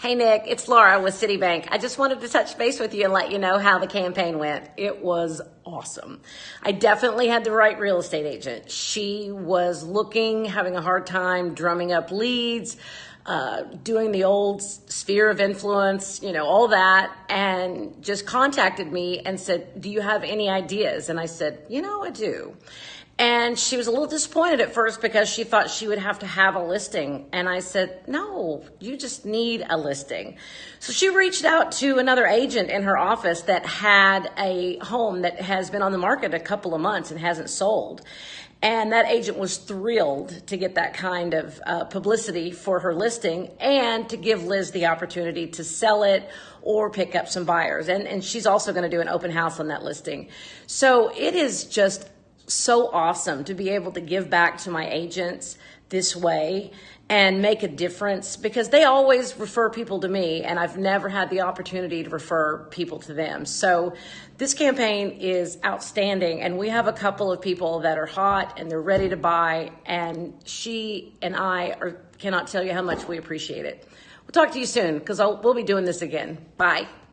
Hey Nick, it's Laura with Citibank. I just wanted to touch base with you and let you know how the campaign went. It was awesome. I definitely had the right real estate agent. She was looking, having a hard time drumming up leads, uh, doing the old sphere of influence, you know, all that, and just contacted me and said, Do you have any ideas? And I said, You know, I do. And she was a little disappointed at first because she thought she would have to have a listing. And I said, no, you just need a listing. So she reached out to another agent in her office that had a home that has been on the market a couple of months and hasn't sold. And that agent was thrilled to get that kind of uh, publicity for her listing and to give Liz the opportunity to sell it or pick up some buyers. And, and she's also going to do an open house on that listing. So it is just so awesome to be able to give back to my agents this way and make a difference because they always refer people to me and I've never had the opportunity to refer people to them. So this campaign is outstanding and we have a couple of people that are hot and they're ready to buy and she and I are, cannot tell you how much we appreciate it. We'll talk to you soon because we'll be doing this again. Bye.